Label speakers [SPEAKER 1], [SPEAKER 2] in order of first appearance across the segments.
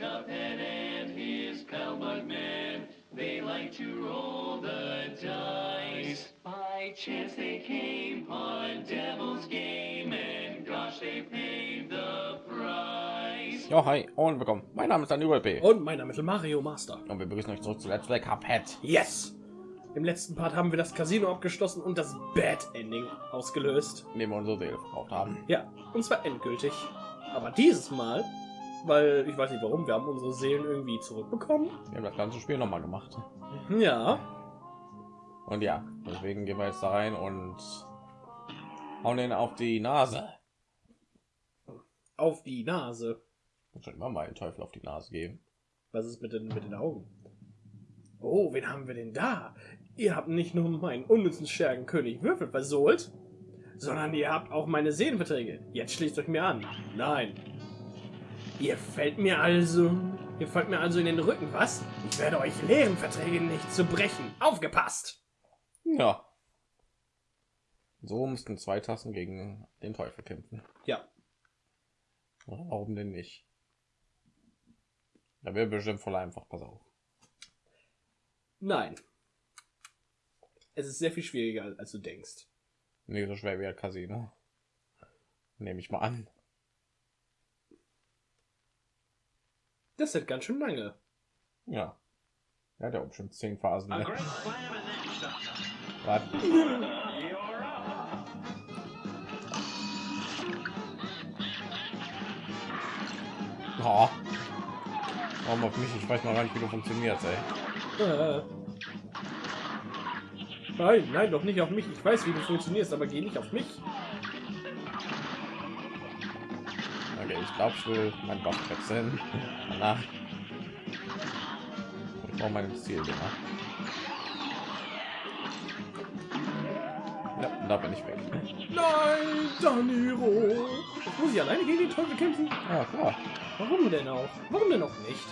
[SPEAKER 1] Cuphead and his pal Bugman. They like to roll the dice. By chance they came on Devil's Game, and gosh, they paid the price.
[SPEAKER 2] Ja, hi und willkommen. Mein Name ist Daniel B.
[SPEAKER 3] Und mein Name ist Mario Master.
[SPEAKER 2] Und wir begrüßen euch zurück zu Let's Play Cuphead.
[SPEAKER 3] Yes! Im letzten Part haben wir das Casino abgeschlossen und das Bad Ending ausgelöst.
[SPEAKER 2] Indem wir unsere Seele verkauft haben.
[SPEAKER 3] Ja, und zwar endgültig. Aber dieses Mal, weil ich weiß nicht warum, wir haben unsere Seelen irgendwie zurückbekommen.
[SPEAKER 2] Wir haben das ganze Spiel noch mal gemacht.
[SPEAKER 3] Ja,
[SPEAKER 2] Und ja, deswegen gehen wir jetzt da rein und hauen den auf die Nase.
[SPEAKER 3] auf die Nase.
[SPEAKER 2] Muss schon immer mal den Teufel auf die Nase geben.
[SPEAKER 3] Was ist mit den, mit den Augen? Oh, wen haben wir denn da? Ihr habt nicht nur meinen unnützen Schergen König Würfel versohlt, sondern ihr habt auch meine Seelenverträge. Jetzt schließt euch mir an. Nein. Ihr fällt mir also... Ihr fällt mir also in den Rücken, was? Ich werde euch lehren, Verträge nicht zu brechen. Aufgepasst!
[SPEAKER 2] Ja. So mussten zwei Tassen gegen den Teufel kämpfen.
[SPEAKER 3] Ja,
[SPEAKER 2] Warum denn nicht? Da wäre bestimmt voll einfach. Pass auf.
[SPEAKER 3] nein. Es ist sehr viel schwieriger, als du denkst.
[SPEAKER 2] Nee, so schwer wie ein Casino. Nehme ich mal an.
[SPEAKER 3] Das ist ganz schön lange.
[SPEAKER 2] Ja. Er hat ja auch bestimmt zehn Phasen. Ne?
[SPEAKER 1] up.
[SPEAKER 2] Oh. Warum auf mich? Ich weiß noch gar nicht, wie du funktionierst, ey.
[SPEAKER 3] Äh. Nein, nein, doch nicht auf mich. Ich weiß, wie du funktionierst, aber geh nicht auf mich.
[SPEAKER 2] Ich glaube, ich will mein Buff wechseln. Danach. Ich brauche mein Ziel immer. Ja, da bin ich weg.
[SPEAKER 3] Nein, Daniro. Jetzt muss ich alleine gegen den Teufel kämpfen.
[SPEAKER 2] Ja, klar.
[SPEAKER 3] Warum denn auch? Warum denn auch nicht?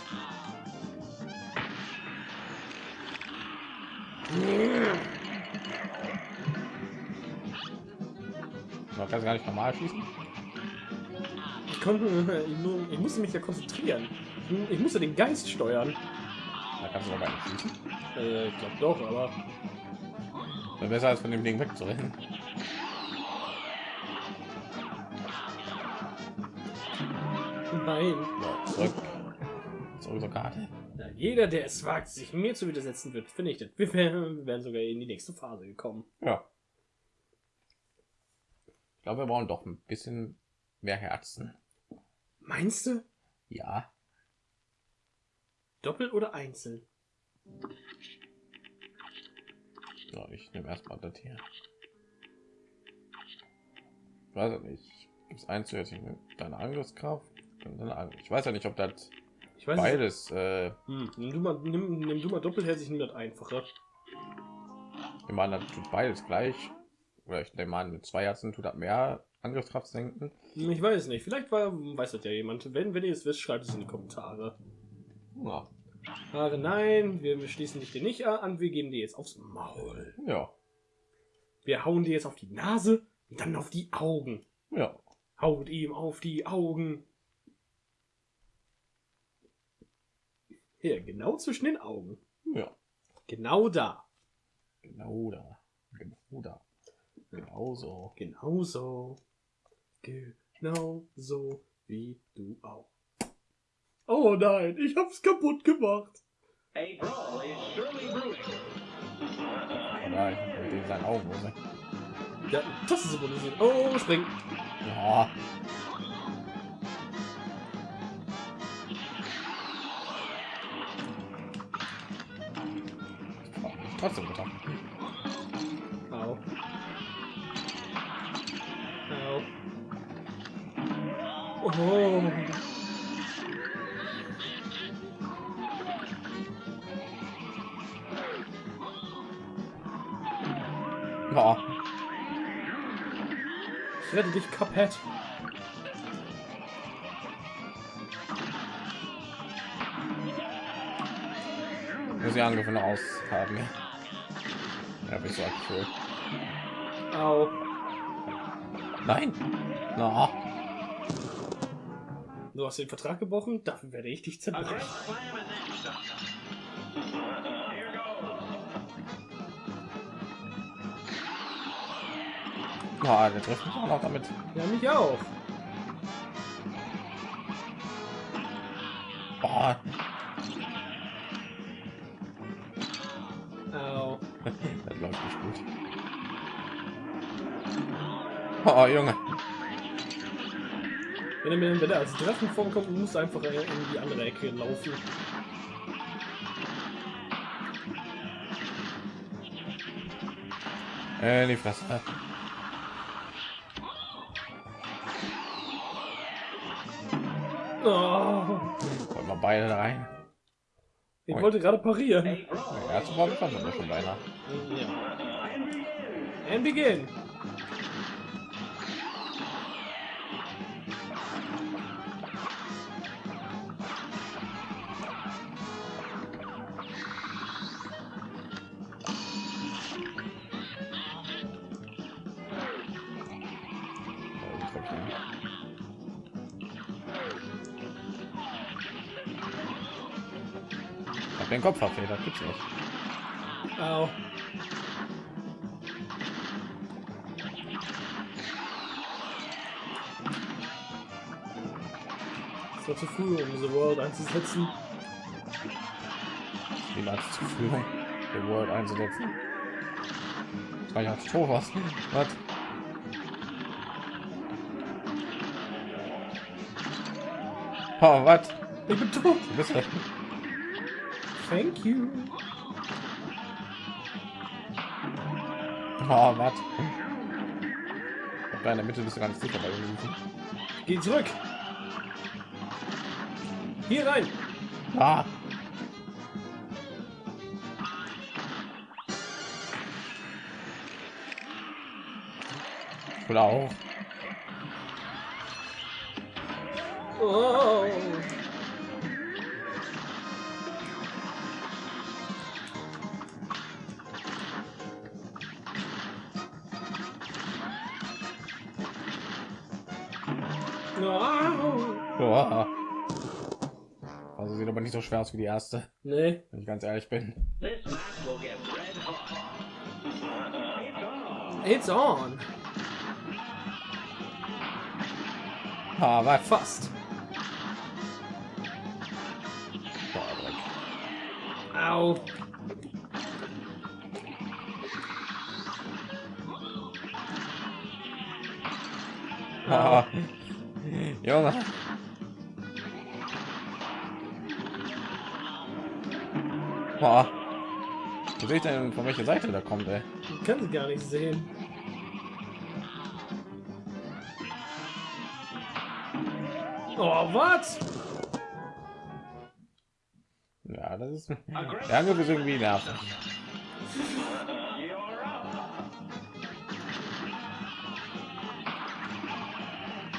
[SPEAKER 2] Man kann gar nicht normal schießen.
[SPEAKER 3] Ich, konnte, ich, mu- ich musste mich ja konzentrieren. Ich, musste den Geist steuern.
[SPEAKER 2] Da kannst du aber nicht schießen.
[SPEAKER 3] Äh, ich glaube doch, aber
[SPEAKER 2] Wäre besser als von dem Ding wegzurennen.
[SPEAKER 3] nein.
[SPEAKER 2] So, zurück. Zurück zur Karte.
[SPEAKER 3] Na, jeder, der es wagt, sich mir zu widersetzen, wird vernichtet. Wir wären sogar in die nächste Phase gekommen.
[SPEAKER 2] Ja. Ich glaube, wir brauchen doch ein bisschen mehr Herzen.
[SPEAKER 3] Meinst du?
[SPEAKER 2] Ja.
[SPEAKER 3] Doppelt oder einzeln?
[SPEAKER 2] So, ich nehme erstmal das hier. Ich weiß ja nicht. Gibt es eins Angriffskraft? und deine Angriff- Ich weiß ja nicht, ob das
[SPEAKER 3] Ich weiß
[SPEAKER 2] beides. Äh,
[SPEAKER 3] Hm, nimm du mal, nimm, nimm du mal doppelherzig, nimm das einfacher.
[SPEAKER 2] ich meine, das tut beides gleich. Oder ich nehme an, mit zwei Herzen tut das mehr Angriffskraft senken.
[SPEAKER 3] Ich weiß nicht. Vielleicht war, weiß das ja jemand. Wenn, wenn ihr es wisst, schreibt es in die Kommentare.
[SPEAKER 2] Ja.
[SPEAKER 3] Aber nein, wir, schließen dich dir nicht an, wir geben dir jetzt aufs Maul.
[SPEAKER 2] Ja.
[SPEAKER 3] Wir hauen dir jetzt auf die Nase und dann auf die Augen.
[SPEAKER 2] Ja.
[SPEAKER 3] Haut ihm auf die Augen. Hier, genau zwischen den Augen.
[SPEAKER 2] Ja.
[SPEAKER 3] Genau da.
[SPEAKER 2] Genau da. Genau da. Genau so.
[SPEAKER 3] Genauso. Genau so wie du auch. Oh nein, ich hab's kaputt gemacht.
[SPEAKER 1] A brawl is surely brewing.
[SPEAKER 2] Oh nein, mit den seinen Augen. oder?
[SPEAKER 3] Ja, das ist symbolisiert. Oh, spring.
[SPEAKER 2] Ja. Trotzdem getan.
[SPEAKER 3] Oh.
[SPEAKER 2] Ja.
[SPEAKER 3] Ich rette dich, Cuphead.
[SPEAKER 2] Muss die Angriffe noch aus haben. Ja, bist du cool.
[SPEAKER 3] Au.
[SPEAKER 2] Nein. Na.
[SPEAKER 3] Du hast den Vertrag gebrochen, dafür werde ich dich zerbrechen.
[SPEAKER 2] Oh, der trifft mich auch noch damit.
[SPEAKER 3] Ja, mich auch.
[SPEAKER 2] Oh,
[SPEAKER 3] Au.
[SPEAKER 2] das läuft nicht gut. Oh, Junge.
[SPEAKER 3] Wenn er mir wenn er als Drachen vorkommt, muss er einfach in die andere Ecke laufen.
[SPEAKER 2] Äh, die Fresse.
[SPEAKER 3] Oh,
[SPEAKER 2] Wollen wir beide rein?
[SPEAKER 3] ich
[SPEAKER 2] Ui.
[SPEAKER 3] wollte gerade parieren.
[SPEAKER 2] Der erste Mal schon beinahe.
[SPEAKER 3] Ja. And begin.
[SPEAKER 2] Glaub ich hab den Kopf verfedert, gibt's nicht.
[SPEAKER 3] Au. Es war zu früh, um diese World einzusetzen.
[SPEAKER 2] Wie lange zur Führung der World einzusetzen? Das war ja als Tor was. Oh, was?
[SPEAKER 3] Ich bin tot.
[SPEAKER 2] Du bist das?
[SPEAKER 3] Thank you.
[SPEAKER 2] Oh, was? Da in der Mitte bist du ganz sicher bei den.
[SPEAKER 3] Geh zurück. Hier rein.
[SPEAKER 2] Ah! Oder auch. Aber aus wie die erste,
[SPEAKER 3] Nee.
[SPEAKER 2] wenn ich ganz ehrlich bin.
[SPEAKER 1] This match will get red hot.
[SPEAKER 3] It's on.
[SPEAKER 2] Ah, was?
[SPEAKER 3] Fast. Au.
[SPEAKER 2] Ah. Junge. Boah. Wo sehe ich denn, von welcher Seite da kommt, ey?
[SPEAKER 3] Ich kann sie gar nicht sehen. Oh, was?
[SPEAKER 2] Ja, das ist... Der Angriff ist irgendwie nervig.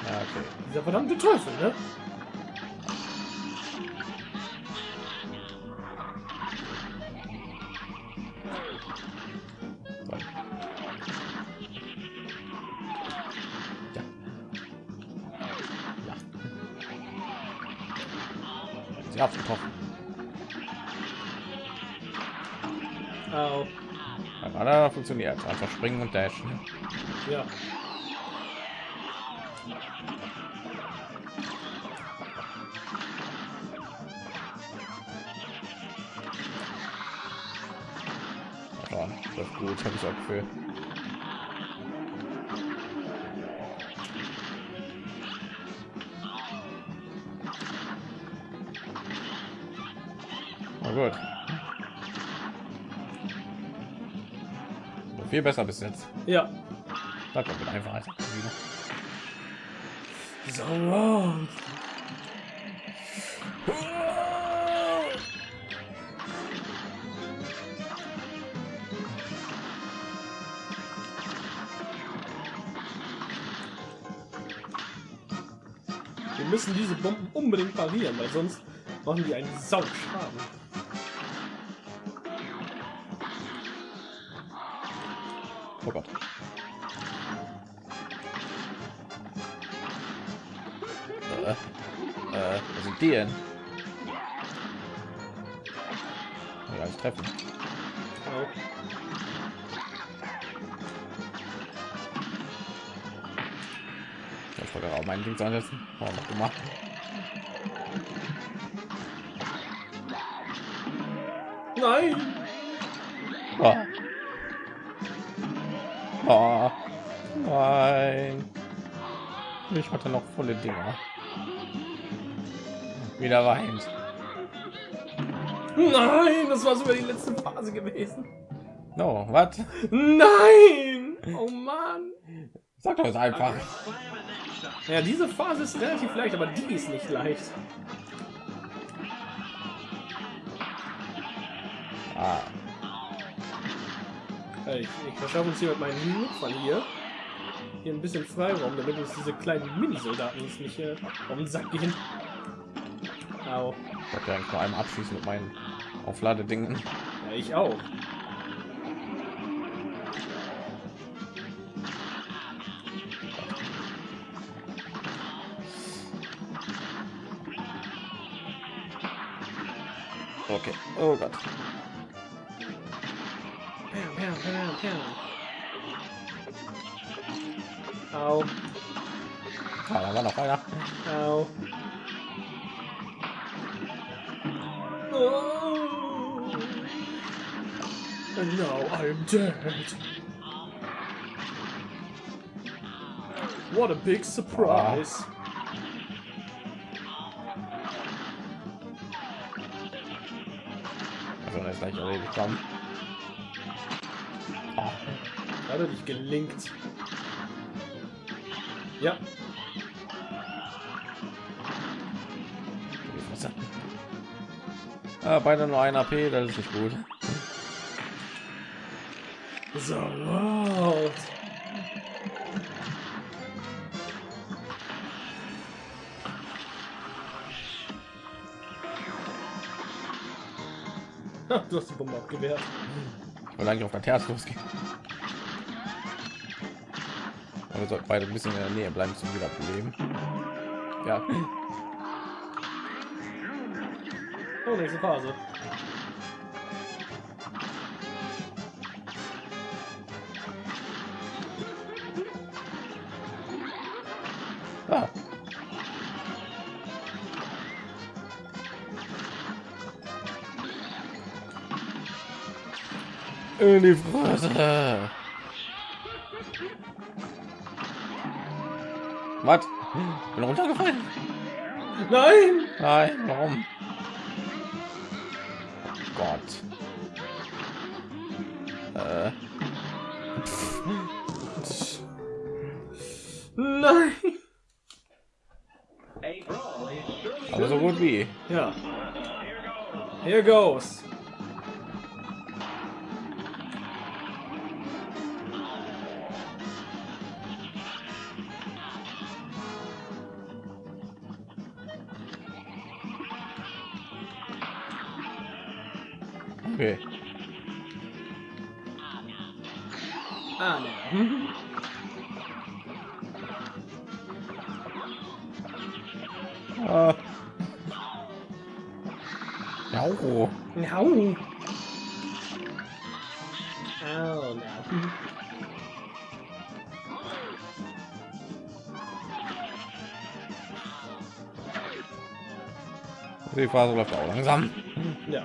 [SPEAKER 2] Ja, okay.
[SPEAKER 3] Dieser verdammte Teufel, ne?
[SPEAKER 2] Funktioniert einfach springen und dashen.
[SPEAKER 3] Ja.
[SPEAKER 2] Ja, das ist gut, habe ich auch Gefühl. Na gut. Viel besser bis jetzt.
[SPEAKER 3] Ja.
[SPEAKER 2] Das wird einfach wieder.
[SPEAKER 3] So. Wir müssen diese Bomben unbedingt parieren, weil sonst machen die einen Sauschaden.
[SPEAKER 2] Dir? Ja, ich treffen.
[SPEAKER 3] Au.
[SPEAKER 2] Ich wollte auch mein Ding ansetzen. Oh, noch gemacht.
[SPEAKER 3] Nein!
[SPEAKER 2] Oh. Oh. Nein. Ich hatte noch volle Dinger. Wieder weint.
[SPEAKER 3] Nein, das war sogar die letzte Phase gewesen.
[SPEAKER 2] No, was?
[SPEAKER 3] Nein! Oh Mann!
[SPEAKER 2] Sag doch einfach.
[SPEAKER 3] Ja, diese Phase ist relativ leicht, aber die ist nicht leicht.
[SPEAKER 2] Ah,
[SPEAKER 3] Ich, ich verschaffe uns hier mit meinen Notfall hier. Hier ein bisschen Freiraum, damit uns diese kleinen Mini-Soldaten uns nicht äh, auf den Sack gehen. Au.
[SPEAKER 2] ich wollte eigentlich nur einmal abschließen mit meinen Aufladedingen.
[SPEAKER 3] Ja, ich auch.
[SPEAKER 2] Okay. Oh Gott.
[SPEAKER 3] Au,
[SPEAKER 2] Ah, da war noch einer.
[SPEAKER 3] au. And now I'm dead. What a big surprise.
[SPEAKER 2] Also, das ist gleich erledigt. Komm. Ah,
[SPEAKER 3] Hat er nicht gelingt. Ja.
[SPEAKER 2] Ah, beide nur ein AP, das ist nicht gut.
[SPEAKER 3] So laut. Du hast die Bombe abgewehrt.
[SPEAKER 2] Ich wollte eigentlich auf der Terz losgehen. Aber wir sollten beide ein bisschen in der Nähe bleiben zum Wiederbeleben. Ja,
[SPEAKER 3] Oh, nächste Phase.
[SPEAKER 2] In die Fresse. Was? Bin runtergefallen?
[SPEAKER 3] Nein!
[SPEAKER 2] Nein, warum? Gott. Äh,
[SPEAKER 3] Nein!
[SPEAKER 2] aber so gut wie.
[SPEAKER 3] Ja. Here goes.
[SPEAKER 2] Die Phase läuft auch langsam.
[SPEAKER 3] Ja.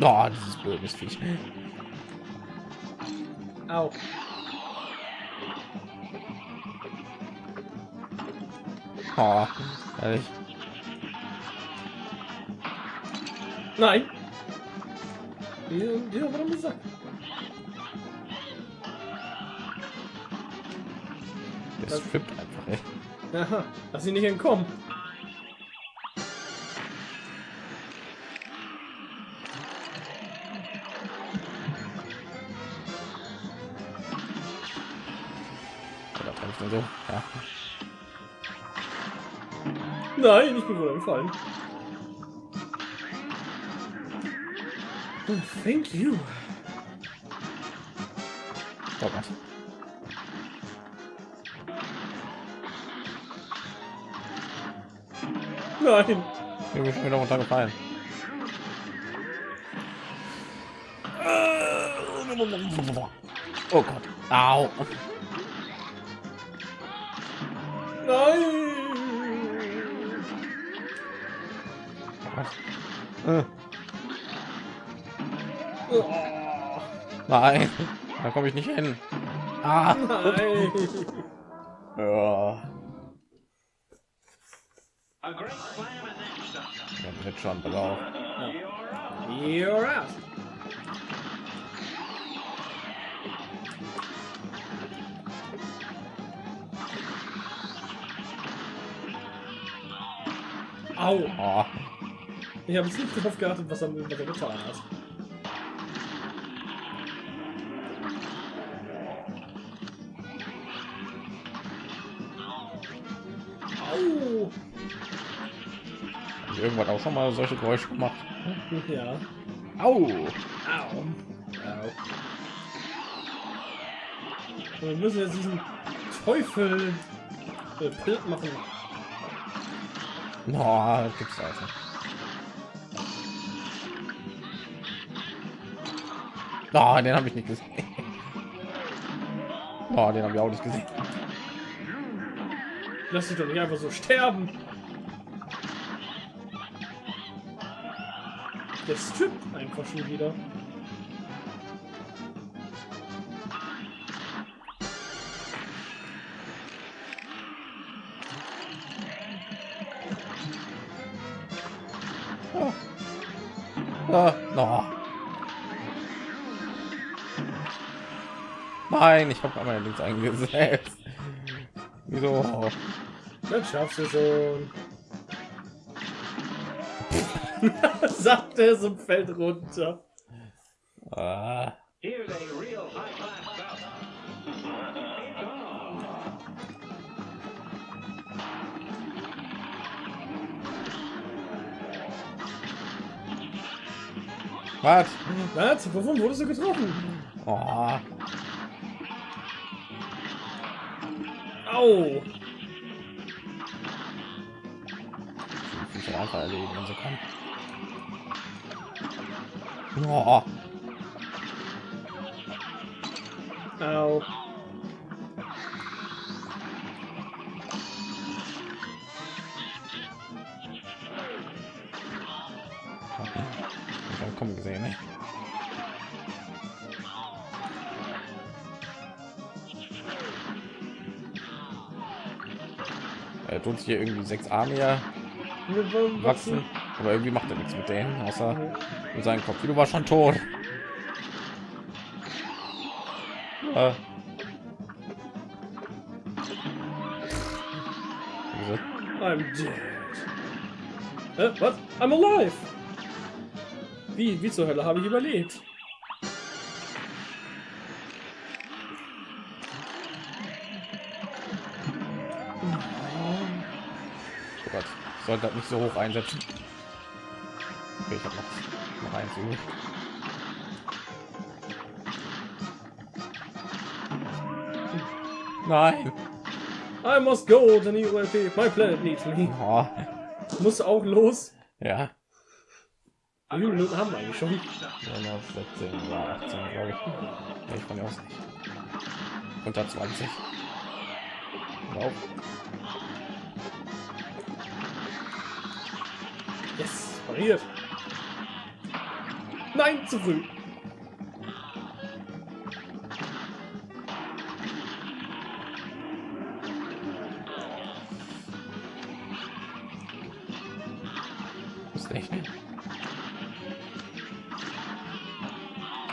[SPEAKER 2] Oh, dieses blödes Viech.
[SPEAKER 3] Au.
[SPEAKER 2] Oh, ehrlich.
[SPEAKER 3] Nein. Die, die warum gesagt?
[SPEAKER 2] Das flippt einfach, ey.
[SPEAKER 3] Aha, lass ihn nicht entkommen.
[SPEAKER 2] Oder treffe ich denn so? Ja.
[SPEAKER 3] Nein, ich bin wohl gefallen. Oh, thank you.
[SPEAKER 2] Oh Gott.
[SPEAKER 3] Nein.
[SPEAKER 2] Ich bin wieder runtergefallen. Oh Gott. Au.
[SPEAKER 3] Nein.
[SPEAKER 2] Äh,
[SPEAKER 3] Oh,
[SPEAKER 2] Nein. Da komme ich nicht hin. Ah.
[SPEAKER 3] nein.
[SPEAKER 2] Ja.
[SPEAKER 1] A great slam and then some.
[SPEAKER 2] Ja, wird schon, pass auf.
[SPEAKER 3] You're out. Au.
[SPEAKER 2] Oh.
[SPEAKER 3] Ich habe jetzt nicht darauf geachtet, was er, was er getan hat.
[SPEAKER 2] Irgendwann auch schon mal solche Geräusche gemacht.
[SPEAKER 3] Ja.
[SPEAKER 2] Au.
[SPEAKER 3] Au. Au. Wir müssen jetzt diesen Teufel äh, platt machen.
[SPEAKER 2] No, das gibt's also. Oh, den habe ich nicht gesehen. Oh, den habe ich auch nicht gesehen.
[SPEAKER 3] Lass dich doch nicht einfach so sterben. Der strippt einfach schon wieder.
[SPEAKER 2] Ah, no. Nein, ich habe meine Links eingesetzt. Wieso?
[SPEAKER 3] Das schaffst du schon. Sagt er so fällt runter.
[SPEAKER 2] Ah,
[SPEAKER 1] Here's a real high class bout. It's on.
[SPEAKER 2] was?
[SPEAKER 3] Was? Wovon wurdest du getroffen?
[SPEAKER 2] Oh,
[SPEAKER 3] Au!
[SPEAKER 2] ich muss einfach erledigen, wenn sie kann. Oh,
[SPEAKER 3] Au.
[SPEAKER 2] kommen gesehen. Ne? Er tut sich hier irgendwie sechs Arme ja wachsen, aber irgendwie macht er nichts mit denen, außer mit seinem Kopf. Du war schon tot. Äh.
[SPEAKER 3] I'm dead. Äh, was? I'm alive! Wie, wie zur Hölle habe ich überlebt?
[SPEAKER 2] Oh Gott, ich sollte das nicht so hoch einsetzen. Okay, ich habe noch, noch eins übrig. Nein.
[SPEAKER 3] I must go, the new ULP. My planet needs me.
[SPEAKER 2] Oh,
[SPEAKER 3] Muss auch los.
[SPEAKER 2] ja.
[SPEAKER 3] Wie viele Minuten haben wir eigentlich schon?
[SPEAKER 2] Ja, noch 17 oder 18, glaube ich. Nee, ich kann ja auch nicht. Unter 20. Lauf.
[SPEAKER 3] Yes, pariert. Nein, zu früh.
[SPEAKER 2] Ist nicht.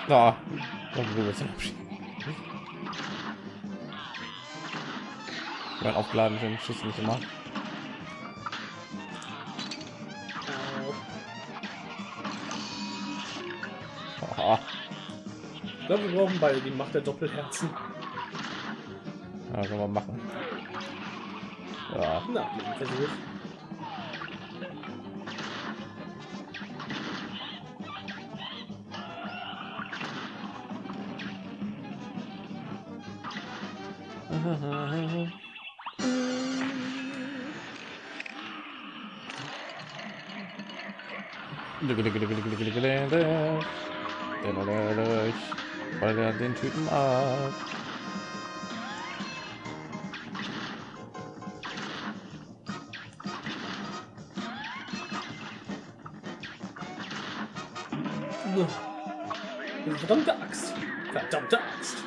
[SPEAKER 2] Da. Du willst ihn abschieben. Mein aufgeladen sind Schüsse nicht immer.
[SPEAKER 3] Ich glaube, wir brauchen beide die Macht der Doppelherzen.
[SPEAKER 2] Ja, können wir machen. Ja.
[SPEAKER 3] Na, Versuch.
[SPEAKER 2] Weil er den Typen ab.
[SPEAKER 3] Verdammte Axt. Verdammte Axt.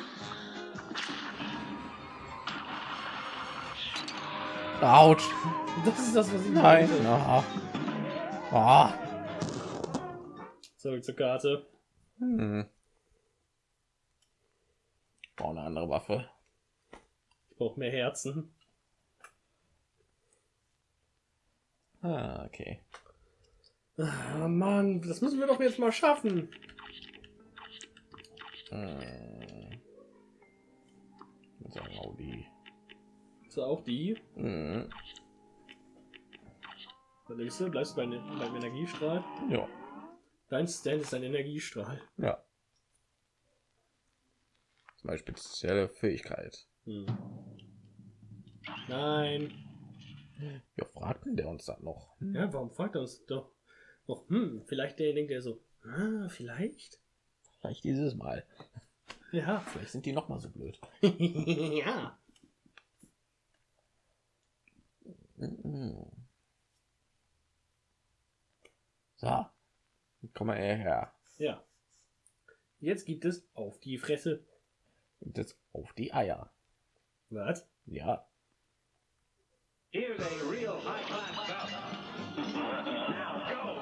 [SPEAKER 2] Autsch.
[SPEAKER 3] Das ist das, was ich
[SPEAKER 2] Nein. Ah. Ah.
[SPEAKER 3] Zurück zur Karte.
[SPEAKER 2] Hm. Brauche eine andere Waffe.
[SPEAKER 3] Brauche mehr Herzen.
[SPEAKER 2] Ah, okay.
[SPEAKER 3] Ah, Mann, das müssen wir doch jetzt mal schaffen.
[SPEAKER 2] Würde sagen, Audi.
[SPEAKER 3] Ist auch die.
[SPEAKER 2] Hm.
[SPEAKER 3] Überlegst du, bleibst du bei, beim Energiestrahl?
[SPEAKER 2] Ja.
[SPEAKER 3] Dein Stand ist ein Energiestrahl.
[SPEAKER 2] Ja. Zum Beispiel spezielle Fähigkeit.
[SPEAKER 3] Hm. Nein.
[SPEAKER 2] Ja, fragt denn der uns dann noch?
[SPEAKER 3] Ja, warum fragt er uns doch noch, hm, vielleicht der denkt er so, ah, vielleicht?
[SPEAKER 2] Vielleicht dieses Mal.
[SPEAKER 3] Ja.
[SPEAKER 2] Vielleicht sind die noch mal so blöd.
[SPEAKER 3] ja.
[SPEAKER 2] So. Komm mal her.
[SPEAKER 3] Ja. Jetzt gibt es auf die Fresse.
[SPEAKER 2] Und jetzt auf die Eier.
[SPEAKER 3] Was?
[SPEAKER 2] Ja.
[SPEAKER 1] Here's a real high-class bout. Now go.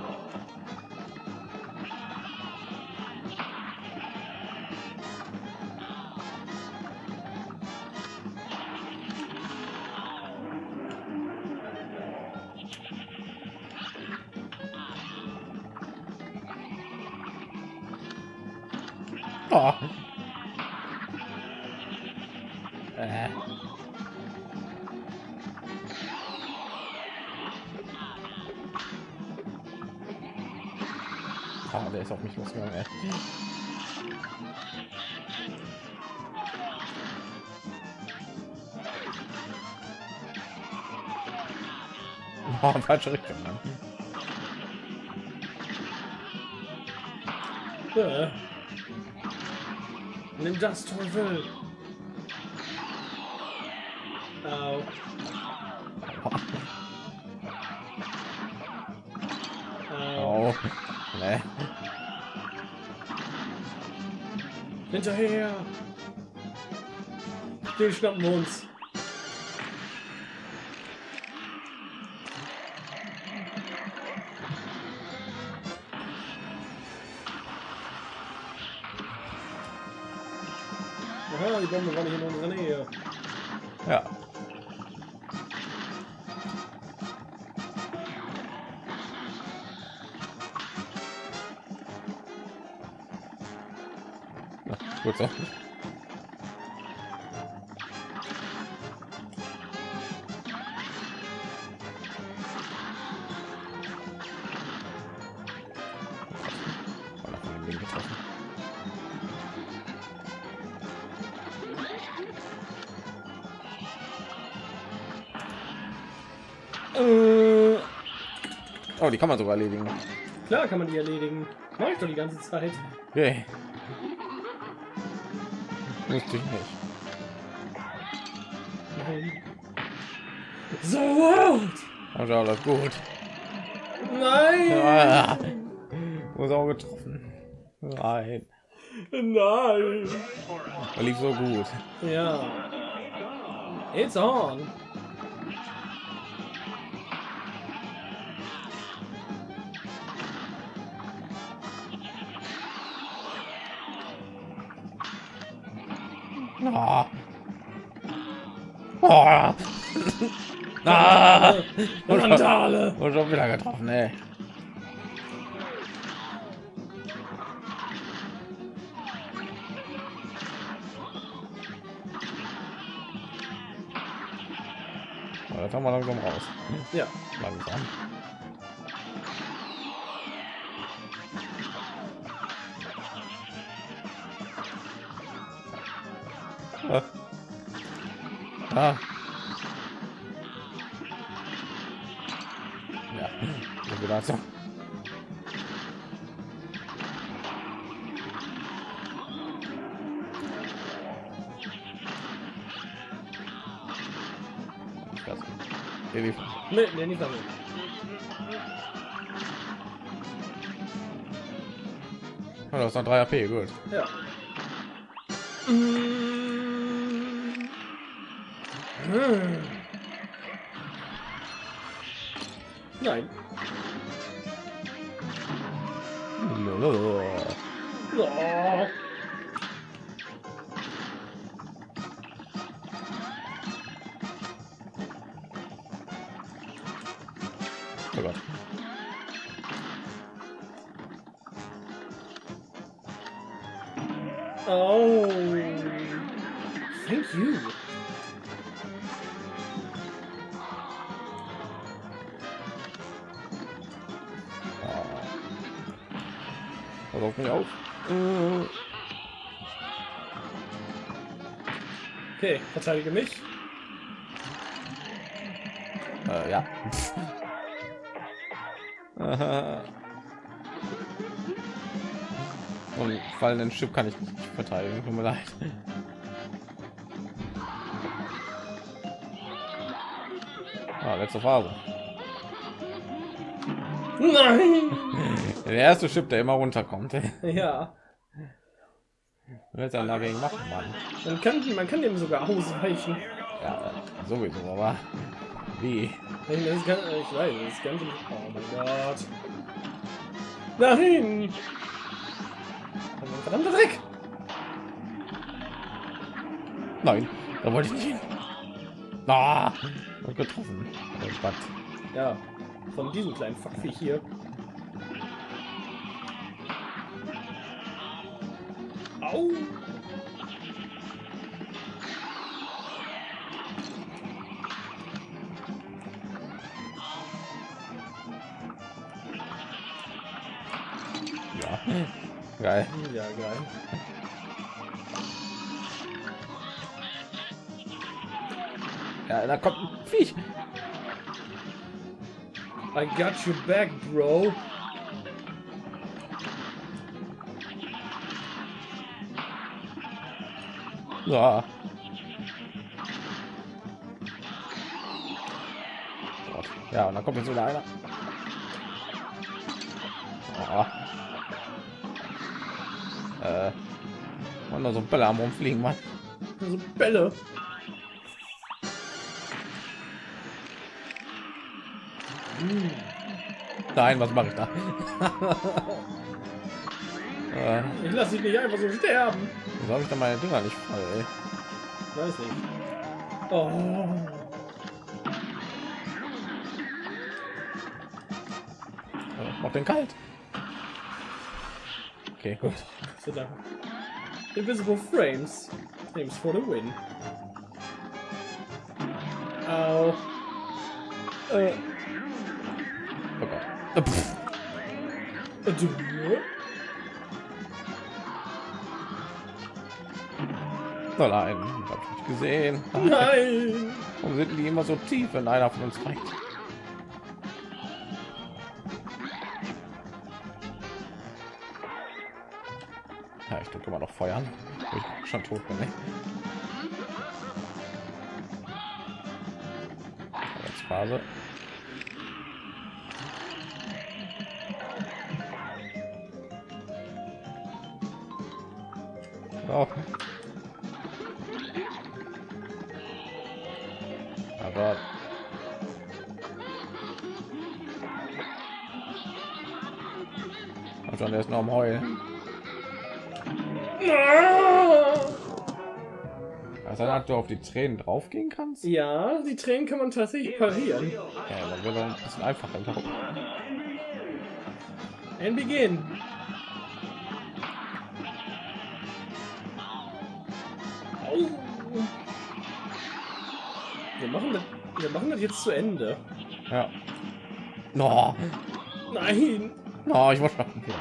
[SPEAKER 2] Oh. Äh. Ist auf mich losgegangen. Ey. Oh, falsche Richtung.
[SPEAKER 3] Nimm das, Teufel. Hinterher. Den schnappen wir uns. Aha, die Bombe war nicht in unserer Nähe.
[SPEAKER 2] Ja. Gut so.
[SPEAKER 3] Äh,
[SPEAKER 2] Oh, die kann man sogar erledigen.
[SPEAKER 3] klar kann man die erledigen. Mach ich doch die ganze Zeit.
[SPEAKER 2] Okay. Wusste ich nicht.
[SPEAKER 3] So what?
[SPEAKER 2] Also alles gut.
[SPEAKER 3] Nein!
[SPEAKER 2] Ah, muss auch getroffen. Nein.
[SPEAKER 3] Nein!
[SPEAKER 2] Er lief so gut.
[SPEAKER 3] Ja. It's on.
[SPEAKER 2] Ah. Ah. Und schon,
[SPEAKER 3] Randale!
[SPEAKER 2] und schon wieder getroffen, ey. Das haben wir langsam raus.
[SPEAKER 3] Ja.
[SPEAKER 2] Langsam. Ah. Ah.
[SPEAKER 3] Nee, nee, nicht damit.
[SPEAKER 2] Oh, das ist noch 3 AP, gut.
[SPEAKER 3] Ja. Mm. Hm. Okay, verteidige mich.
[SPEAKER 2] Äh, ja. Und fallenden Chip kann ich nicht verteidigen. Tut mir leid. Ah, letzte Phase.
[SPEAKER 3] Nein.
[SPEAKER 2] Der erste Chip, der immer runterkommt.
[SPEAKER 3] Ja.
[SPEAKER 2] Wird dann dagegen machen, Mann.
[SPEAKER 3] Man kann, man kann dem sogar ausweichen.
[SPEAKER 2] Ja, sowieso, aber wie?
[SPEAKER 3] Ich, das kann, ich weiß, das Ganze. Oh mein Gott. Nein! Verdammter Dreck!
[SPEAKER 2] Nein, da wollte ich nicht hin. Ah, getroffen.
[SPEAKER 3] Ja, von diesem kleinen Fuckviech hier. Au!
[SPEAKER 2] Ja, geil.
[SPEAKER 3] Ja, geil.
[SPEAKER 2] Ja, da kommt ein Viech.
[SPEAKER 3] I got your back, bro.
[SPEAKER 2] Ja. Gott. Ja, und dann kommt jetzt wieder einer. Oh. Äh. Und nur so Bälle am rumfliegen, Mann.
[SPEAKER 3] So Bälle.
[SPEAKER 2] Nein, was mache ich da? äh,
[SPEAKER 3] Ich lasse dich nicht einfach so sterben.
[SPEAKER 2] wieso habe ich da meine Dinger nicht voll? Ey?
[SPEAKER 3] Weiß nicht. Oh.
[SPEAKER 2] Äh, Mach den kalt. Okay, gut.
[SPEAKER 3] Invisible frames. Frames for the win. Au. Äh.
[SPEAKER 2] Oh Gott. Äh, pff. Nein, hab ich nicht gesehen.
[SPEAKER 3] Nein.
[SPEAKER 2] Warum sind die immer so tief, wenn einer von uns reicht? Ja, ich drücke immer noch feuern, ich schon tot bin. Ne? Phase. Also der ist noch am Heulen. Also dann, du auf die Tränen draufgehen kannst?
[SPEAKER 3] Ja, die Tränen kann man tatsächlich parieren.
[SPEAKER 2] Ja, dann doch ein bisschen einfacher.
[SPEAKER 3] And begin. Wir machen das, wir machen das jetzt zu Ende.
[SPEAKER 2] Ja. No,
[SPEAKER 3] Nein.
[SPEAKER 2] No, ich war schon. Ja.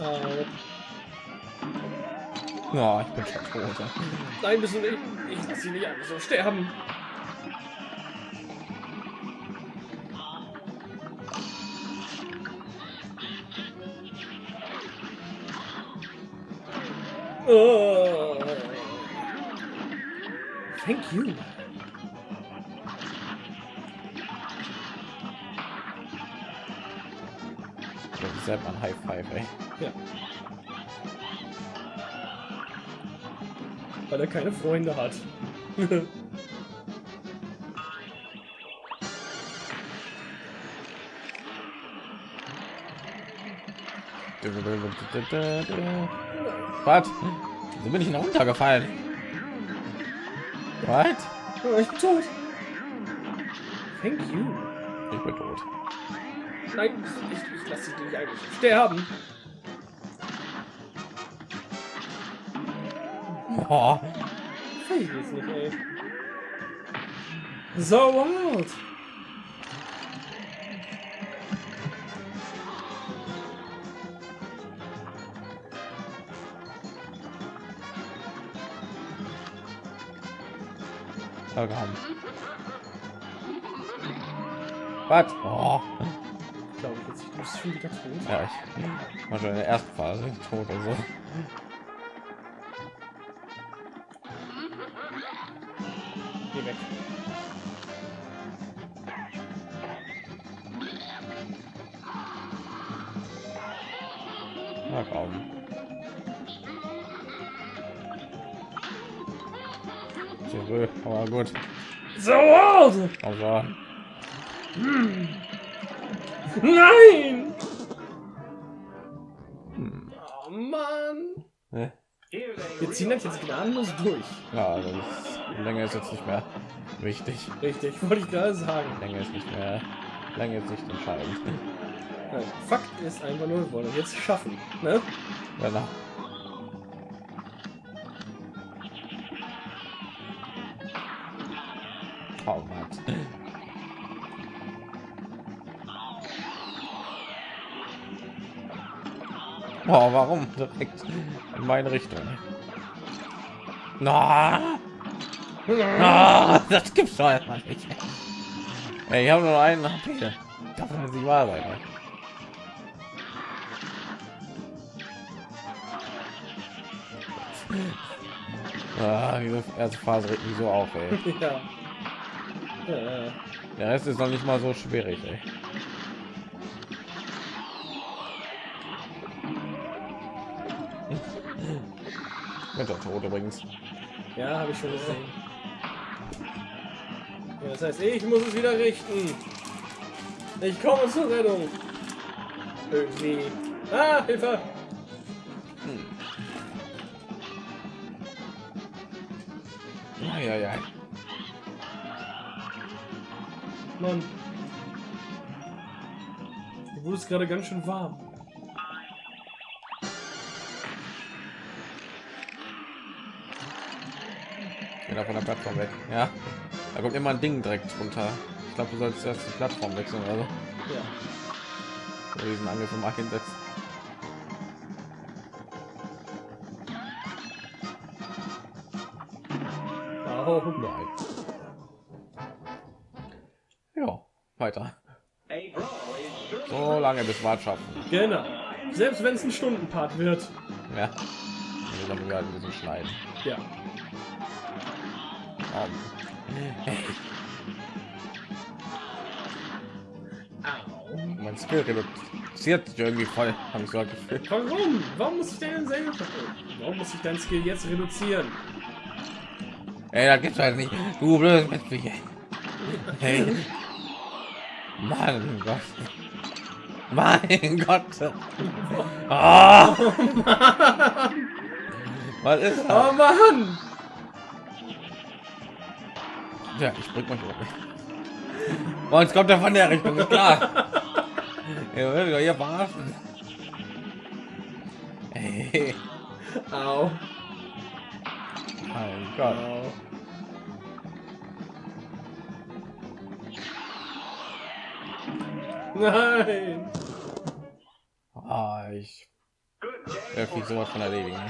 [SPEAKER 2] Oh. Oh, ich bin schon tot.
[SPEAKER 3] Nein, bist du nicht. Ich lasse sie nicht einfach so sterben. Oh. Thank you.
[SPEAKER 2] Ist selber ein High Five, ey.
[SPEAKER 3] Ja. Weil er keine Freunde hat.
[SPEAKER 2] Was? So bin ich noch runtergefallen. Was?
[SPEAKER 3] oh, ich bin tot. Thank you.
[SPEAKER 2] Ich bin tot.
[SPEAKER 3] Nein, ich, ich lasse dich nicht eigentlich sterben.
[SPEAKER 2] Oh,
[SPEAKER 3] Weiß ich jetzt nicht, ey. So wild.
[SPEAKER 2] Da komm. Was? Oh.
[SPEAKER 3] Ich glaube jetzt, bist schon wieder tot.
[SPEAKER 2] Ja, ich war schon in der ersten Phase tot also.
[SPEAKER 3] Geh
[SPEAKER 2] schon.
[SPEAKER 3] Nein!
[SPEAKER 2] Hm.
[SPEAKER 3] Oh Mann!
[SPEAKER 2] Ne?
[SPEAKER 3] Wir ziehen das jetzt gnadenlos durch.
[SPEAKER 2] Ja, das ist, Länge ist jetzt nicht mehr wichtig.
[SPEAKER 3] Richtig, wollte ich gerade sagen.
[SPEAKER 2] Länge ist nicht mehr. Länge ist nicht entscheidend.
[SPEAKER 3] Fakt ist einfach nur, wir wollen es jetzt schaffen. Ne?
[SPEAKER 2] Genau. Oh warum direkt in meine Richtung? Na, na, das gibt's doch einfach nicht. Ey, ich habe nur einen HP. Darf das nicht wahr sein. ey. Ah, diese erste Phase regt mich so auf, ey.
[SPEAKER 3] Ja.
[SPEAKER 2] Der Rest ist noch nicht mal so schwierig, ey. Mit der Tod übrigens.
[SPEAKER 3] Ja, habe ich schon gesehen. Ja, das heißt, ich muss es wieder richten. Ich komme zur Rettung. Irgendwie. Ah, Hilfe!
[SPEAKER 2] Ja, ja, ja.
[SPEAKER 3] Mann. Es gerade ganz schön warm.
[SPEAKER 2] Geh da von der Plattform weg. Ja. Da kommt immer ein Ding direkt runter. Ich glaube, du sollst erst die Plattform wechseln oder so.
[SPEAKER 3] Ja.
[SPEAKER 2] Oder diesen Angriff mal hinsetzen. Lange bis wir schaffen.
[SPEAKER 3] genau. Selbst wenn es ein Stundenpart wird.
[SPEAKER 2] Ja. Also dann wir halt ein bisschen schneiden.
[SPEAKER 3] Ja.
[SPEAKER 2] Um.
[SPEAKER 3] Au.
[SPEAKER 2] Mein Skill reduziert sich irgendwie voll, habe ich so.
[SPEAKER 3] Warum? Warum muss ich deinen selber Warum muss ich dein Skill jetzt reduzieren?
[SPEAKER 2] Ey, da gibt's halt nicht. Du blödes Mitglied. Hey. Mann Gott. Mein Gott. Ah. Was ist
[SPEAKER 3] Oh
[SPEAKER 2] das?
[SPEAKER 3] Mann!
[SPEAKER 2] Ja, ich bring mal hoch. Oh, jetzt kommt er von der Richtung, ist klar. Ihr doch hier verarschen. Hey.
[SPEAKER 3] Au.
[SPEAKER 2] Mein Gott.
[SPEAKER 3] Au. Nein!
[SPEAKER 2] Ich werfe mich sowas von erledigen.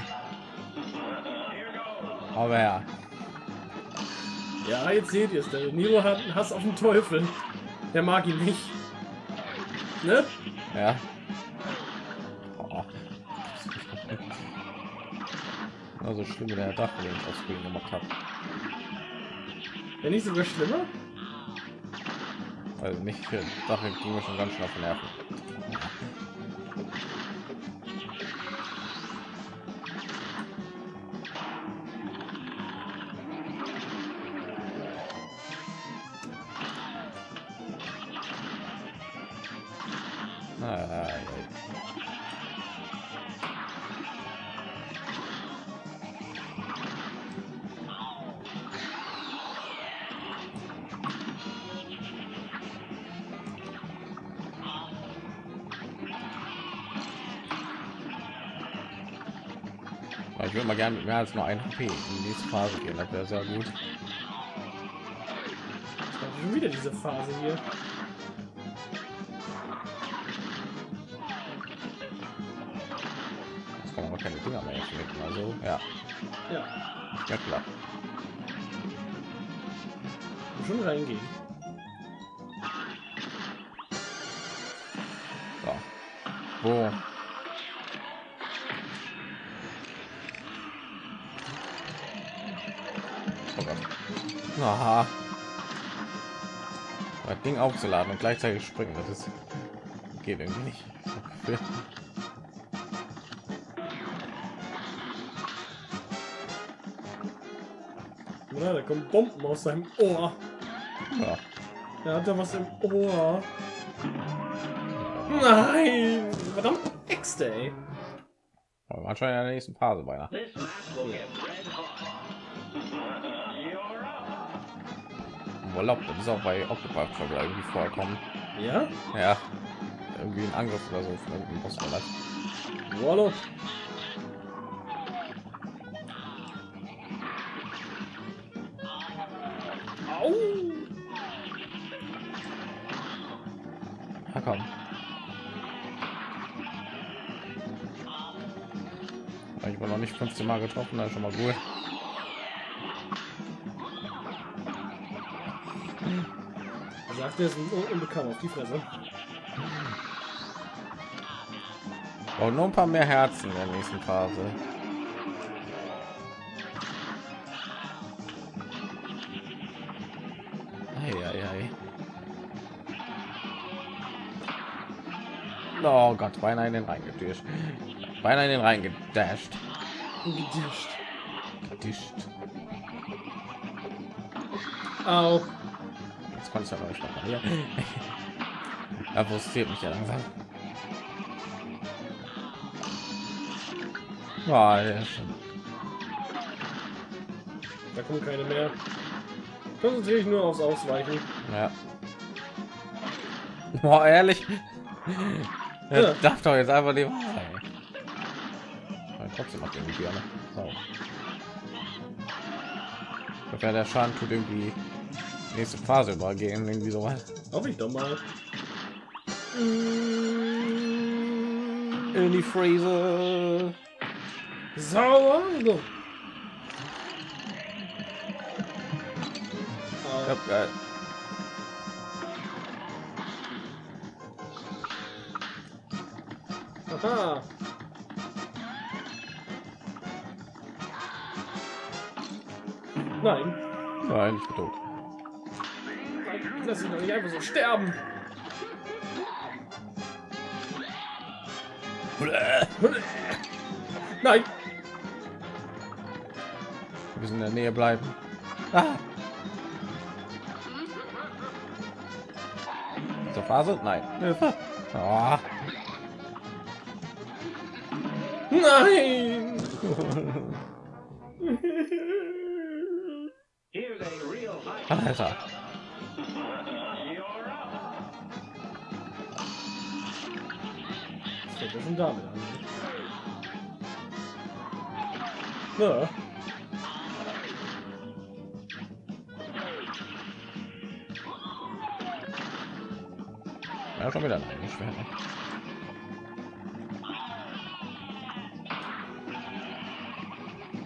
[SPEAKER 2] Aber ja.
[SPEAKER 3] Ja, jetzt seht ihr es. Der Nero hat einen Hass auf den Teufel. Der mag ihn nicht. Ne?
[SPEAKER 2] Ja. Oh. Also schlimm wie der Dach, den ich aus Grün gemacht habe.
[SPEAKER 3] Wenn nicht sogar schlimmer?
[SPEAKER 2] Also nicht für Dach ging mir schon ganz schön auf die Nerven. Gerne mit mehr als nur ein HP in die nächste Phase gehen. Das wäre sehr gut.
[SPEAKER 3] Wieder diese Phase hier.
[SPEAKER 2] Jetzt kann man aber keine Dinger mehr schmecken. Also ja,
[SPEAKER 3] Ja,
[SPEAKER 2] ja klar.
[SPEAKER 3] schon reingehen.
[SPEAKER 2] Ding aufzuladen und gleichzeitig springen, das ist geht irgendwie nicht.
[SPEAKER 3] Oder? Da kommen Bomben aus seinem Ohr.
[SPEAKER 2] Ja.
[SPEAKER 3] Er hat da was im Ohr. Nein! Verdammt, Äxte, ey.
[SPEAKER 2] Waren schon in der nächsten Phase beinahe.
[SPEAKER 1] Up.
[SPEAKER 2] Urlaub, das ist auch bei Octopath Traveler irgendwie vorkommen.
[SPEAKER 3] Ja?
[SPEAKER 2] Ja. Irgendwie ein Angriff oder so von irgendeinem Boss oder was.
[SPEAKER 3] Au!
[SPEAKER 2] Ja, komm. Ich war noch nicht 15 Mal getroffen, das ist schon mal gut.
[SPEAKER 3] Er sagt, er ist unbekannt auf die Fresse.
[SPEAKER 2] Und nur ein paar mehr Herzen in der nächsten Phase. Ei, ei, ei. Oh Gott, beinahe in den reingedischt. Beinahe in den reingedasht.
[SPEAKER 3] Gedischt.
[SPEAKER 2] Gedischt.
[SPEAKER 3] Au.
[SPEAKER 2] Konnte noch nicht reparieren. Er frustriert mich ja langsam. Ja.
[SPEAKER 3] Da kommen keine mehr. Konzentriere ich nur aufs Ausweichen.
[SPEAKER 2] Ja. Boah, ehrlich.
[SPEAKER 3] Ja.
[SPEAKER 2] darf doch jetzt einfach die. Aber trotzdem macht irgendwie gerne. So. Der Schaden tut irgendwie nächste Phase übergehen, irgendwie so was.
[SPEAKER 3] Hoffe ich doch mal.
[SPEAKER 2] In die Freezer.
[SPEAKER 3] Sauer. So.
[SPEAKER 2] Ja,
[SPEAKER 3] Au.
[SPEAKER 2] geil.
[SPEAKER 3] Aha. Nein.
[SPEAKER 2] Nein, ich bin tot.
[SPEAKER 3] Lass ihn doch nicht einfach so sterben. Nein.
[SPEAKER 2] Wir müssen in der Nähe bleiben. Ah. Zur Phase? Nein. Ah.
[SPEAKER 3] Nein.
[SPEAKER 1] Here's a real high.
[SPEAKER 2] Alter.
[SPEAKER 3] Schon damit an. Ja.
[SPEAKER 2] Ja, schon wieder nein, nicht schwer. Ne?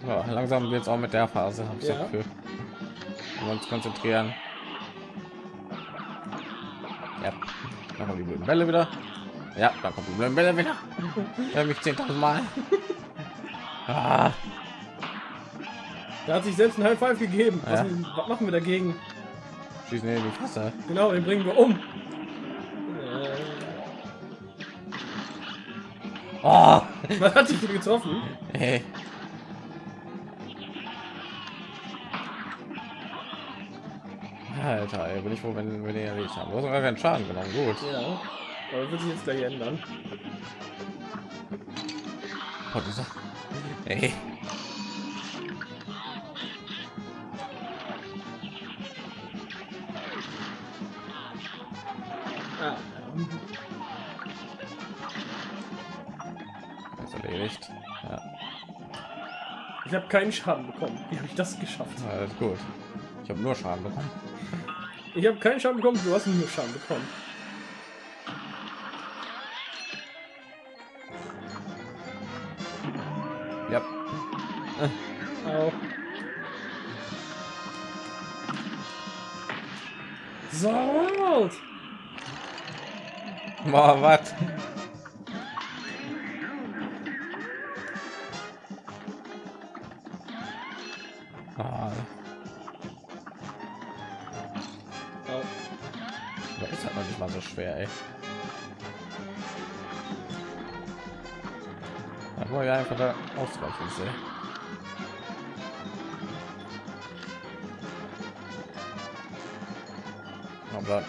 [SPEAKER 2] Ja, langsam wird es auch mit der Phase, habe ich
[SPEAKER 3] Ja.
[SPEAKER 2] Gefühl. Wir uns konzentrieren. Ja, dann kommen die blöden Bälle wieder. Ja, dann kommt die blöden Bälle wieder. Ja, mich 10.000 Mal. Ah,
[SPEAKER 3] Der hat sich selbst ein High Five gegeben. Was,
[SPEAKER 2] Ja.
[SPEAKER 3] was machen wir dagegen?
[SPEAKER 2] schießen in die Fresse.
[SPEAKER 3] Genau, den bringen wir um.
[SPEAKER 2] Oh,
[SPEAKER 3] was hat dich getroffen?
[SPEAKER 2] hey. Alter, ey, bin ich froh, wenn wir den erledigt haben. Du hast sogar keinen Schaden genommen. Gut.
[SPEAKER 3] Ja. Aber wird sich jetzt gleich ändern.
[SPEAKER 2] Oh, dieser. Ey. Ist erledigt. Ja,
[SPEAKER 3] ich habe keinen Schaden bekommen. Wie habe ich das geschafft?
[SPEAKER 2] alles gut. Ich habe nur Schaden bekommen.
[SPEAKER 3] Ich habe keinen Schaden bekommen, du hast nur Schaden bekommen.
[SPEAKER 2] Boah, was? Ah, ist halt noch nicht mal so schwer, ey. Da war ja einfach da ausweichen sehe. Aber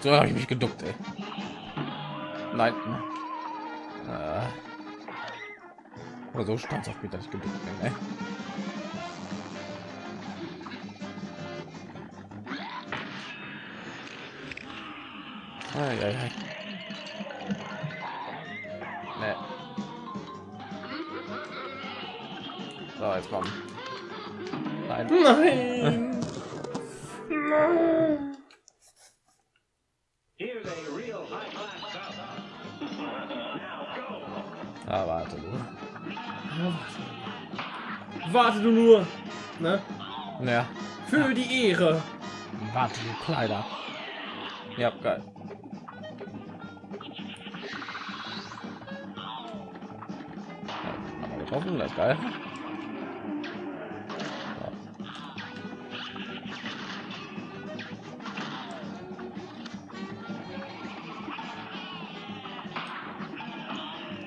[SPEAKER 2] so habe ich mich geduckt, ey. Nein. Äh. Oder so stand auf mich, dass ich geduckt bin, ey. Ei, ei, ei. Nee. So, jetzt kommen. Nein!
[SPEAKER 3] Nein! Nur! Ne?
[SPEAKER 2] Ja,
[SPEAKER 3] Für die Ehre!
[SPEAKER 2] warte du Kleider. Ja, geil. Ja, haben wir getroffen, das ist geil.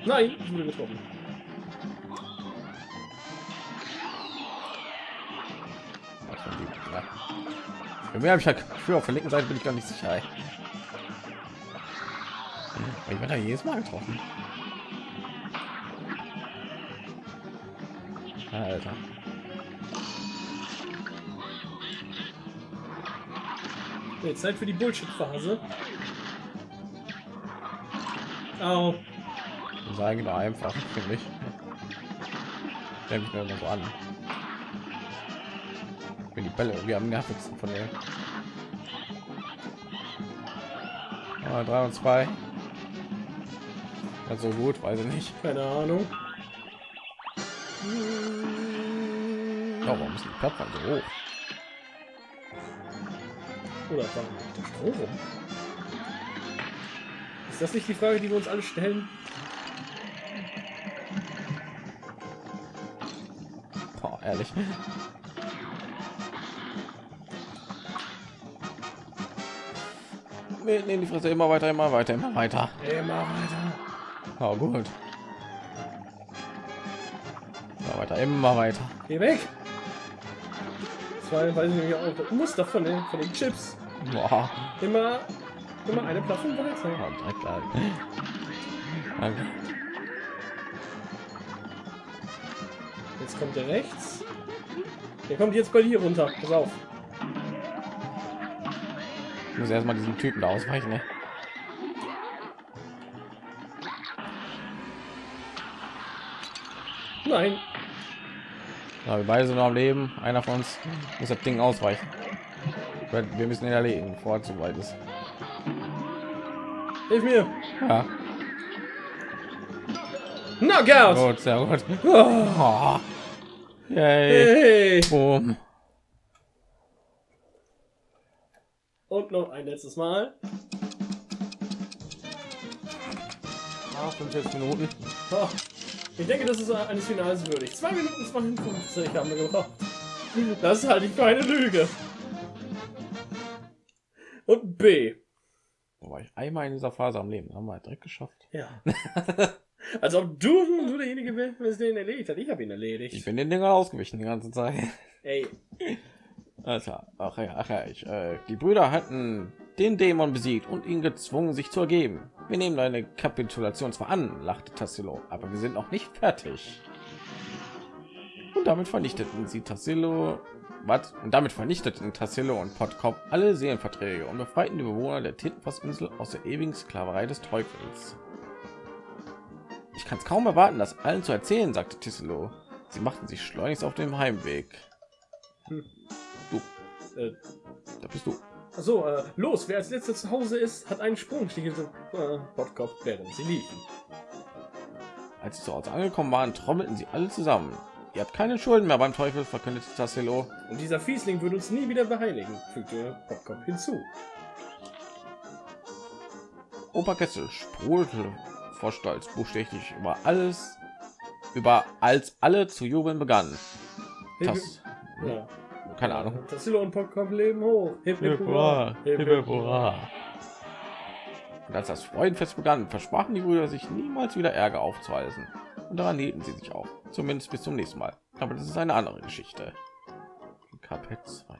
[SPEAKER 3] Nein, ich wurde getroffen.
[SPEAKER 2] Für mehr habe ich halt für auf der linken Seite bin ich gar nicht sicher. Ich werde da jedes Mal getroffen. Alter.
[SPEAKER 3] Okay, Zeit für die Bullshit-Phase. Au.
[SPEAKER 2] Das ist eigentlich nur einfach, finde ich. Denke ich mir immer so an. Bälle irgendwie am nervigsten von der. Ah, drei und zwei. Also gut, weiß ich nicht.
[SPEAKER 3] Keine Ahnung.
[SPEAKER 2] Oh, warum ist die Plattform so hoch?
[SPEAKER 3] Oder war der Strom rum? Ist das nicht die Frage, die wir uns alle stellen?
[SPEAKER 2] Boah, ehrlich. Nee, nee, die Fresse immer weiter, immer weiter, immer weiter.
[SPEAKER 3] Immer weiter.
[SPEAKER 2] Oh, gut. Immer weiter, immer weiter.
[SPEAKER 3] Geh weg! War, weiß ich nicht, auch Muster von den, von den Chips.
[SPEAKER 2] Boah.
[SPEAKER 3] Immer, immer eine Plattform.
[SPEAKER 2] Oh, direkt da. Danke.
[SPEAKER 3] Jetzt kommt der rechts. Der kommt jetzt bei dir runter. Pass auf.
[SPEAKER 2] Ich muss erstmal diesen Typen da ausweichen. Ne?
[SPEAKER 3] Nein.
[SPEAKER 2] Ja, wir beide sind noch am Leben. Einer von uns muss das Ding ausweichen. Wir müssen ihn erledigen, bevor er zu weit ist.
[SPEAKER 3] Hilf mir.
[SPEAKER 2] Ja.
[SPEAKER 3] Knockout!
[SPEAKER 2] Gut, sehr gut.
[SPEAKER 3] Oh.
[SPEAKER 2] Yay.
[SPEAKER 3] hey.
[SPEAKER 2] Boom.
[SPEAKER 3] Und noch ein letztes Mal.
[SPEAKER 2] Ah, 45 Minuten.
[SPEAKER 3] Oh, ich denke, das ist eines Finals würdig. 2 Minuten 52 haben wir gebraucht. Das halte ich für eine Lüge. Und B.
[SPEAKER 2] Da war ich einmal in dieser Phase am Leben. Haben wir direkt geschafft.
[SPEAKER 3] Ja. Als ob du nur derjenige wärst, der den erledigt hat. Ich habe ihn erledigt.
[SPEAKER 2] Ich bin den Dinger ausgewichen die ganze Zeit.
[SPEAKER 3] Ey,
[SPEAKER 2] Alter, ach ja, ach ja, ich, äh, die Brüder hatten den Dämon besiegt und ihn gezwungen, sich zu ergeben. Wir nehmen deine Kapitulation zwar an, lachte Tassilo, aber wir sind noch nicht fertig. Und damit vernichteten sie Tassilo, was? Und damit vernichteten Tassilo und Podkop alle Seelenverträge und befreiten die Bewohner der Tintenfassinsel aus der ewigen Sklaverei des Teufels. Ich kann es kaum erwarten, das allen zu erzählen, sagte Tassilo. Sie machten sich schleunigst auf dem Heimweg.
[SPEAKER 3] Hm.
[SPEAKER 2] Du,
[SPEAKER 3] äh,
[SPEAKER 2] da bist du.
[SPEAKER 3] so, äh, los, wer als letzter zu Hause ist, hat einen Sprungstiefel äh, Bottkopf, während sie liefen.
[SPEAKER 2] Als sie zu Hause angekommen waren, trommelten sie alle zusammen. Ihr habt keine Schulden mehr beim Teufel, verkündete Tassilo.
[SPEAKER 3] Und dieser Fiesling würde uns nie wieder beheiligen, fügte Bottkopf hinzu.
[SPEAKER 2] Opa Kessel sprudelte vor Stolz buchstäblich über alles, über als alle zu jubeln begannen. Das,
[SPEAKER 3] Ja.
[SPEAKER 2] Keine Ahnung.
[SPEAKER 3] Tassilo und Bottkopf leben hoch. Hip, hip, hurra.
[SPEAKER 2] hip, hip, hurra. Und als das Freudenfest begann, versprachen die Brüder sich niemals wieder Ärger aufzuweisen. Und daran hielten sie sich auch. Zumindest bis zum nächsten Mal. Aber das ist eine andere Geschichte. Kapitel 2.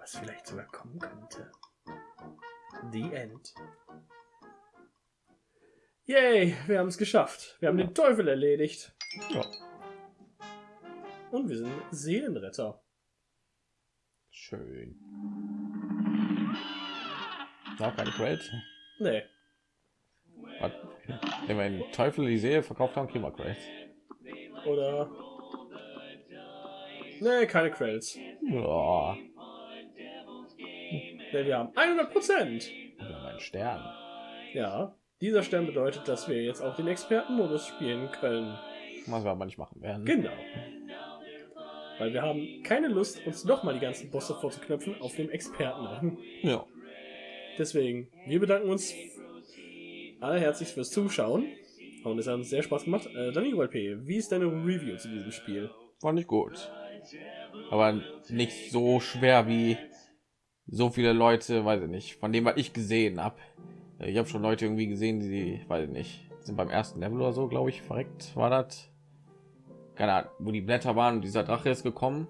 [SPEAKER 3] Was vielleicht sogar kommen könnte. The End. Yay, wir haben es geschafft. Wir haben den Teufel erledigt.
[SPEAKER 2] Ja,
[SPEAKER 3] Und wir sind Seelenretter.
[SPEAKER 2] Schön. Auch keine Credits.
[SPEAKER 3] Nee.
[SPEAKER 2] Was? Wenn wir Teufel die Seele verkauft haben, kriegen wir.
[SPEAKER 3] Oder. Nee, keine Credits.
[SPEAKER 2] Ja,
[SPEAKER 3] Nee, wir haben 100 Prozent.
[SPEAKER 2] wir haben einen Stern.
[SPEAKER 3] Ja. Dieser Stern bedeutet, dass wir jetzt auch den Expertenmodus spielen können.
[SPEAKER 2] Was wir aber nicht machen werden.
[SPEAKER 3] Genau. Weil wir haben keine Lust, uns noch mal die ganzen Bosse vorzuknöpfen auf dem Expertenrang.
[SPEAKER 2] Ja.
[SPEAKER 3] Deswegen, wir bedanken uns allerherzlichst fürs Zuschauen. Und es hat uns sehr Spaß gemacht. Äh, Danny ULP, wie ist deine Review zu diesem Spiel?
[SPEAKER 2] Fand ich gut. Aber nicht so schwer wie so viele Leute, weiß ich nicht, von dem, was ich gesehen habe. Ich habe schon Leute irgendwie gesehen, die, weiß ich nicht, sind beim ersten Level oder so, glaube ich, verreckt, war das. Keine Ahnung, wo die Blätter waren und dieser Drache ist gekommen.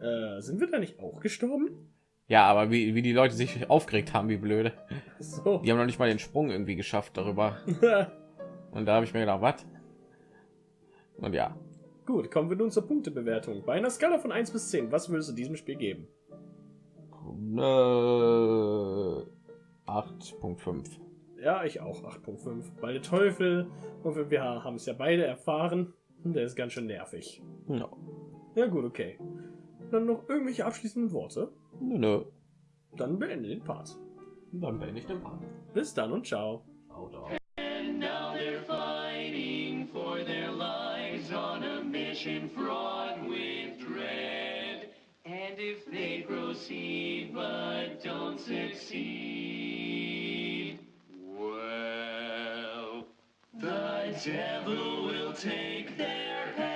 [SPEAKER 3] Äh, sind wir da nicht auch gestorben?
[SPEAKER 2] Ja, aber wie, wie die Leute sich aufgeregt haben, wie blöde.
[SPEAKER 3] So.
[SPEAKER 2] Die haben noch nicht mal den Sprung irgendwie geschafft darüber. Und da habe ich mir gedacht, was? Und ja,
[SPEAKER 3] Gut, kommen wir nun zur Punktebewertung. Bei einer Skala von 1 bis 10, was würdest du diesem Spiel geben?
[SPEAKER 2] äh, 8.5.
[SPEAKER 3] Ja, ich auch 8.5. Weil der Teufel, und wir haben es ja beide erfahren, der ist ganz schön nervig.
[SPEAKER 2] Ja.
[SPEAKER 3] Ja gut, okay. Dann noch irgendwelche abschließenden Worte?
[SPEAKER 2] Nö, nö.
[SPEAKER 3] Dann beende den Part.
[SPEAKER 2] Dann bin ich den Part.
[SPEAKER 3] Bis dann und ciao.
[SPEAKER 1] And now they're fighting for their lives on a mission fraught with dread. And if they proceed but don't succeed, devil will take their heads.